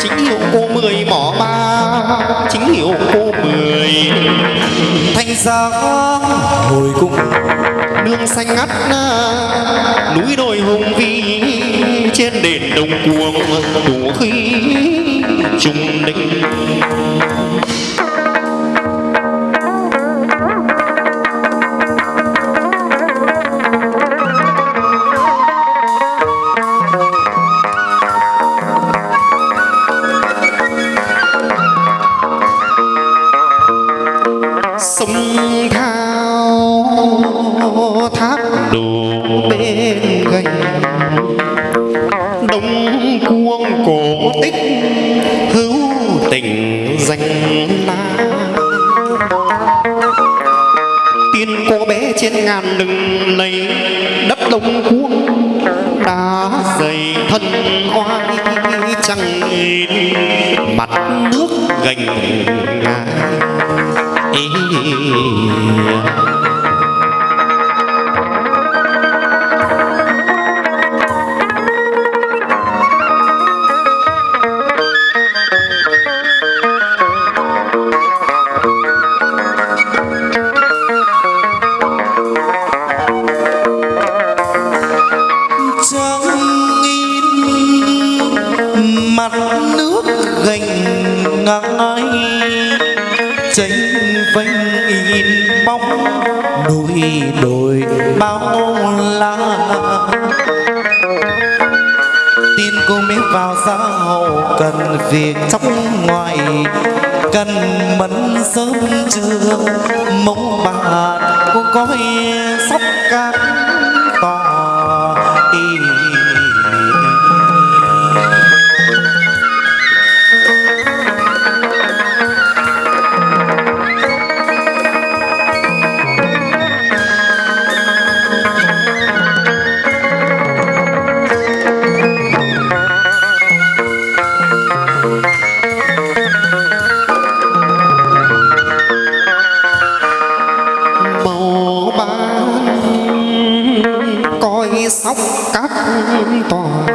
chính hiệu cô mười mỏ ba chính hiệu cô mười. Thanh giá hồi cung nương xanh ngắt núi đồi hùng vĩ trên đền đồng cuồng đủ khí trung định trăng mặt nước gành ngà. Mặt nước gành ngai chênh vênh in bóng núi đồi bao la. Tin cô mới vào xã hậu cần việc trong ngoài, cần mẫn sớm trưa. Mong bạn cô coi sóc cát các toàn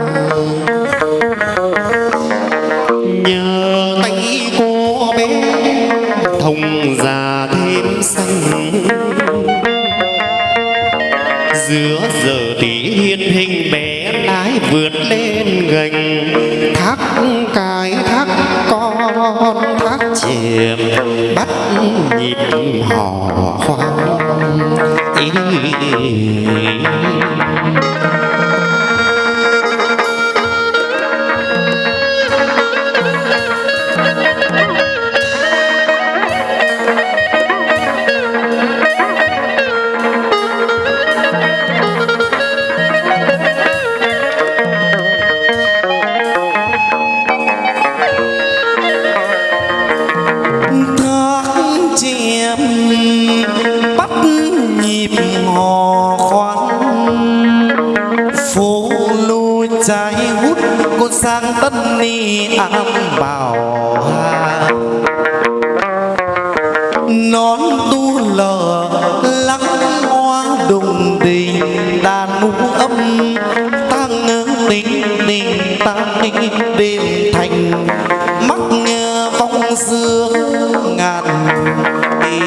nhờ tay cô bé thông già thêm xanh giữa giờ tí hiên hình bé lái vượt lên gành, thác cái thác con thác chìm bắt nhịp hò khoan ý trai trái hút con sang tân ni ám bảo hà. Nón tu lờ lắng hoa đùng đình, đàn ngũ âm tăng tình đình tăng đêm thành. Mắc nghe vong dương ngàn tỷ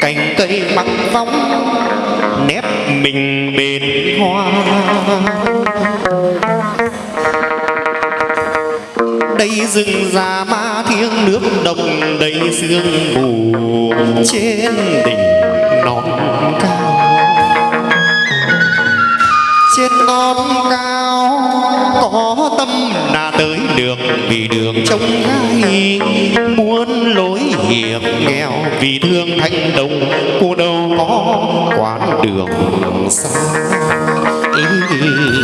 cành cây mặc vóng nép mình bên hoa. Đây rừng già ma thiêng, nước đồng đầy sương mù. Trên đỉnh non cao. Trên non cao, có tâm là tới được vì đường trông gai. Muốn lối hiểm nghèo vì thương thanh đồng cô đâu có quán đường xa ý, ý, ý.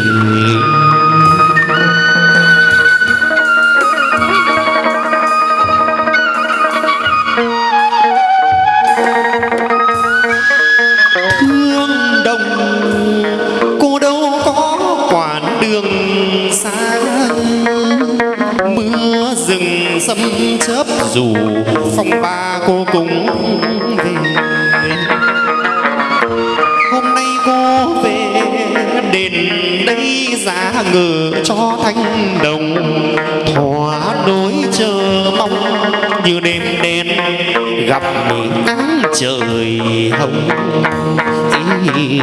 Dù phong ba cô cũng về hôm nay cô về đền đây giá ngự cho thanh đồng thỏa đối chờ mong như đêm đen, gặp nắng trời hồng ý.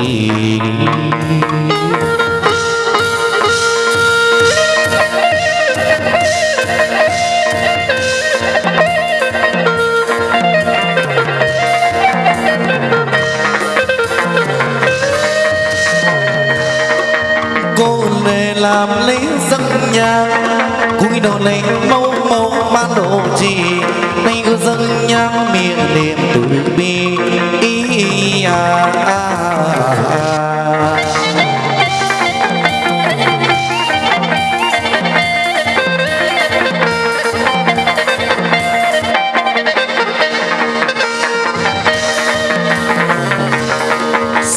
Cúi đầu lên mâu mâu ban đồ gì? Nay cứ dân nhà miệng niệm từ bi ý à, à, à.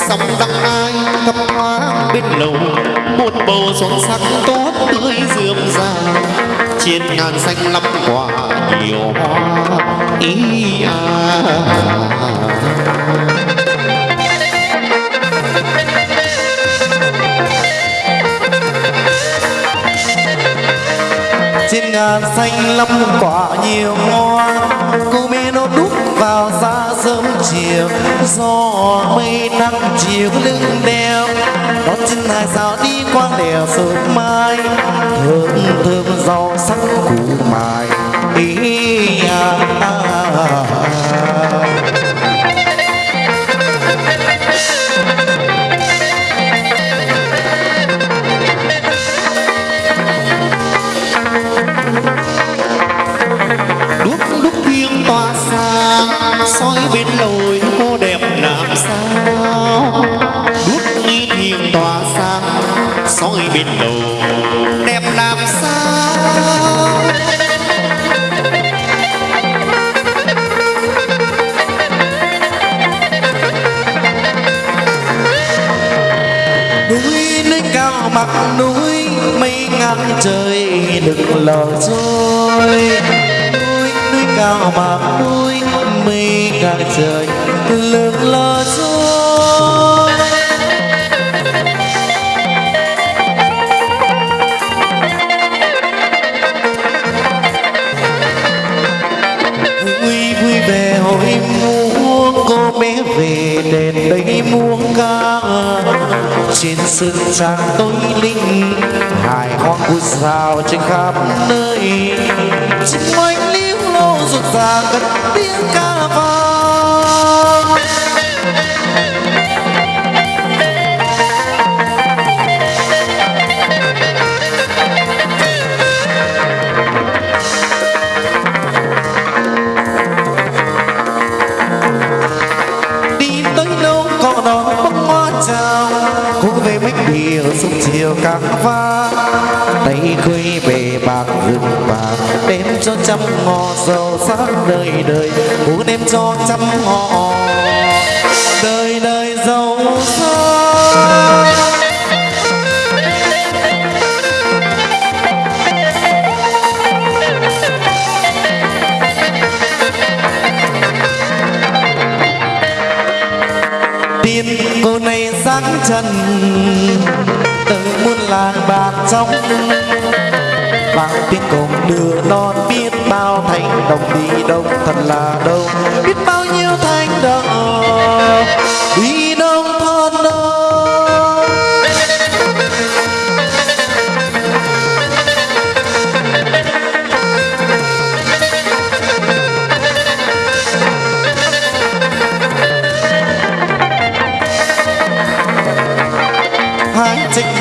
sông đăng ai thấp thoáng bên lầu một bầu son sắc tốt tươi rượm rà trên ngàn xanh lắm quả nhiều hoa, ý à. Trên ngàn xanh lắm quả nhiều hoa, cô mê nó đúc vào ra sớm chiều gió mây nắng chiều lưng đeo đón trên hai sao đi qua đèo sớm mai thơm thơm rau sắc củ mài ý à, à, à, à. Ơi đừng lo trôi. Núi núi cao mà núi mây ngàn trời đừng lo trôi. Vui vui về hội muôn cô bé về đền đây muôn ca trên sân trang tối linh, hài hoang vui sao trên khắp nơi. Chim oanh liễu lô rộn ràng cất tiếng ca vang. Tây tay về bạc rừng bạc đem cho trăm ngò giàu sang đời đời muốn đem cho trăm ngò đời đời giàu sang. Tiên cô này sáng trần càng bàn bạc trong vang tiếng cổng đưa non biết bao thanh đồng đi đông thật là đông biết bao nhiêu thanh đồng đi đông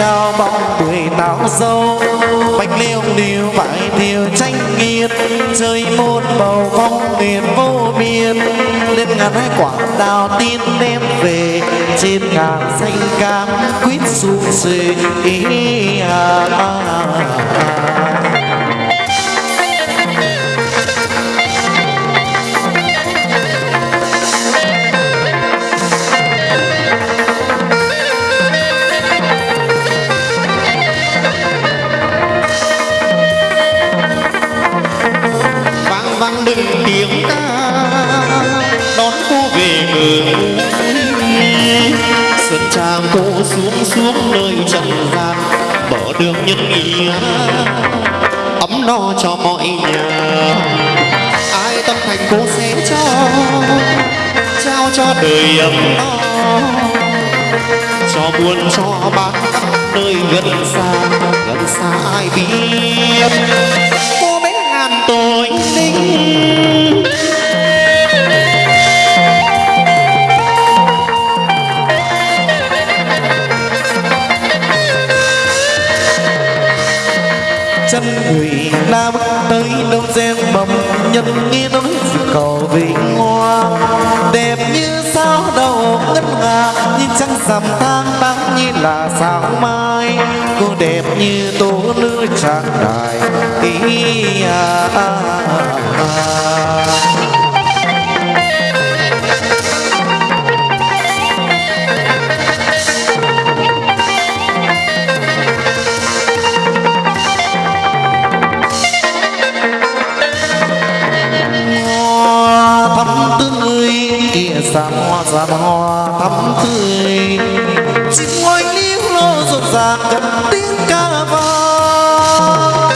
hai bóng tuổi táo dâu bánh liêu liêu vải thiều tranh nghiệt chơi một bầu phong nguyện vô biên lên ngàn hai quả đào tin đem về trên ngàn xanh cam quýt sum xuê ý à, à, à. à. No cho mọi nhà ai tâm thành cô sẽ cho trao cho đời ấm no. Cho buồn cho bán nơi gần xa gần xa ai biết. Cô bé ngàn tội linh chân người na bước tới đông sen mầm nhân nghi nói sự cầu vinh hoa đẹp như sao đầu ngân nga như trăng rằm tháng nắng như là sao mai cô đẹp như tố nữ trang đài ý à, à, à. Xa hoa thắm tươi. Chim oanh liêu lo rộn ràng gần tiếng ca vang.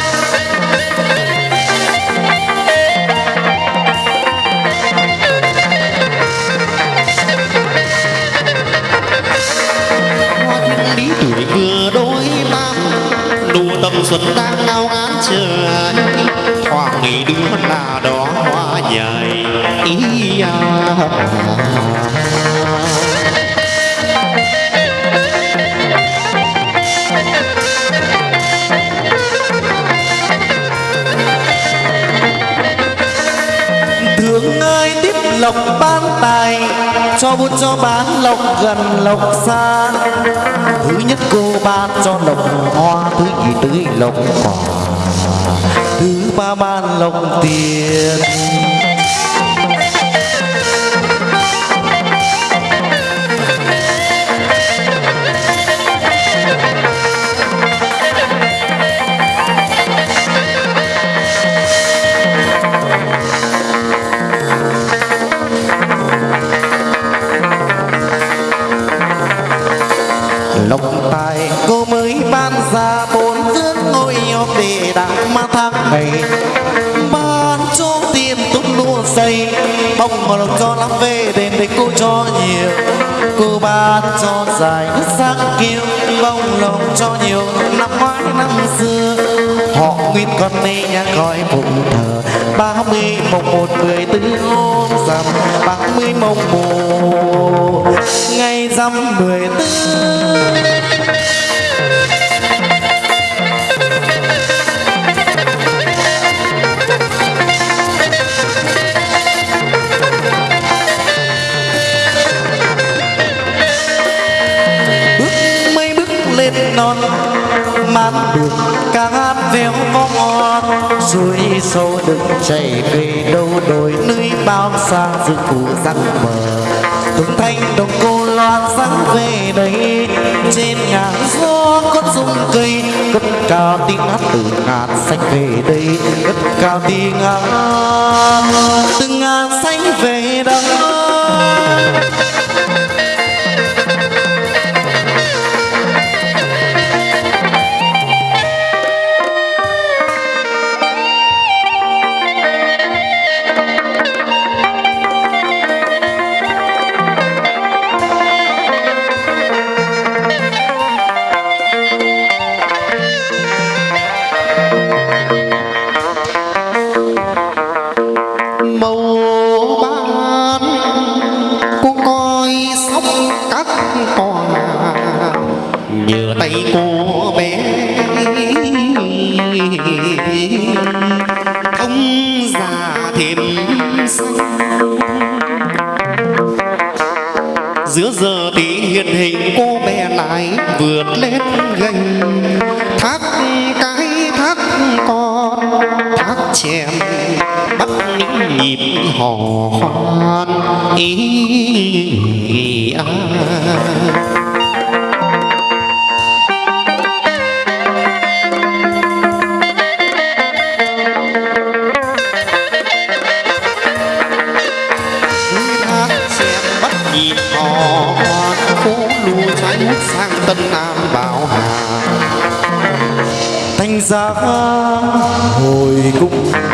Hoa thiên lý tuổi vừa đôi ba đủ tầm xuân đang ngao ngán chờ anh. Thoảng nghĩ đứa là đó hoa nhài ý à. Cho buôn cho bán lộc gần lộc xa. Thứ nhất cô ban cho lộc hoa, thứ nhì tưới lộc cỏ thứ ba ban lộc tiền. Về đền để cô cho nhiều. Cô ban cho dài nước sắc kiêu bông lòng cho nhiều. Năm ngoái năm xưa, họ nguyên con nê nhà coi phụng thờ. Ba mươi mùng một mười tư hôm rằm, ba mươi mùng một ngày rằm mười tư. Non. Mát đường ca hát véo có ngon. Suối sâu đừng chảy về đâu đồi. Núi bao xa rừng phủ răng mờ. Từng thanh đồng cô loan sáng về đây. Trên ngàn gió con rung cây. Cất cao tiếng hát từ ngàn xanh về đây. Cất cao tiếng hát từ ngàn xanh về đây. Nhờ tay cô bé thông già thêm xanh giữa giờ tí hiện hình cô bé lại vượt lên gành. Thác cái thác con thác chèm bắt những nhịp hò hoan. Ý ý, ý, ý, ý, ý, ý, ý, giác hồi cung